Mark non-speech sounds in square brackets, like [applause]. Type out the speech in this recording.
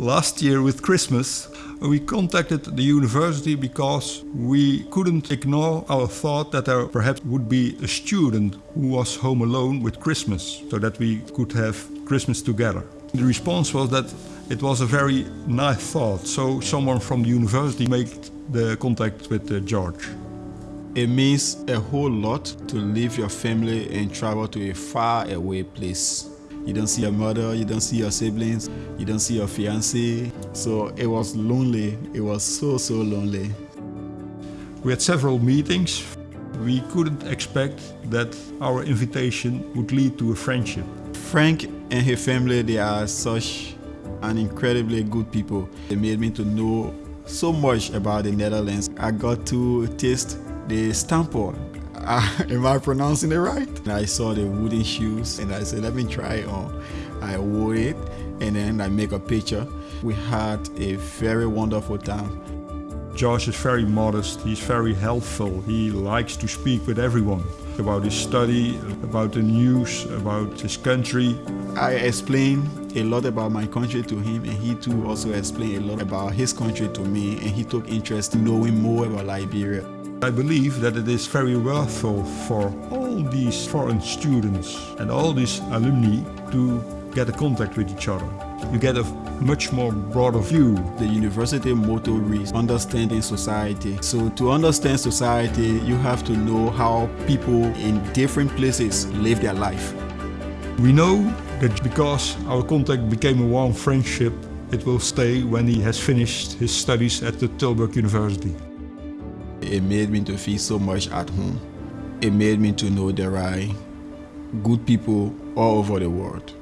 Last year with Christmas, we contacted the university because we couldn't ignore our thought that there perhaps would be a student who was home alone with Christmas, so that we could have Christmas together. The response was that it was a very nice thought, so someone from the university made the contact with uh, George. It means a whole lot to leave your family and travel to a far away place. You don't see your mother, you don't see your siblings, you don't see your fiancé. So it was lonely. It was so, so lonely. We had several meetings. We couldn't expect that our invitation would lead to a friendship. Frank and his family, they are such an incredibly good people. They made me to know so much about the Netherlands. I got to taste the stamppot. Uh, [laughs] am I pronouncing it right? And I saw the wooden shoes and I said, let me try it on. I wore it and then I make a picture. We had a very wonderful time. Josh is very modest, he's very helpful, he likes to speak with everyone about his study, about the news, about his country. I explained a lot about my country to him and he too also explained a lot about his country to me and he took interest in knowing more about Liberia. I believe that it is very worthwhile for all these foreign students and all these alumni to get a contact with each other. You get a much more broader view. The university motto reads understanding society. So to understand society, you have to know how people in different places live their life. We know that because our contact became a warm friendship, it will stay when he has finished his studies at the Tilburg University. It made me to feel so much at home. It made me to know there are good people all over the world.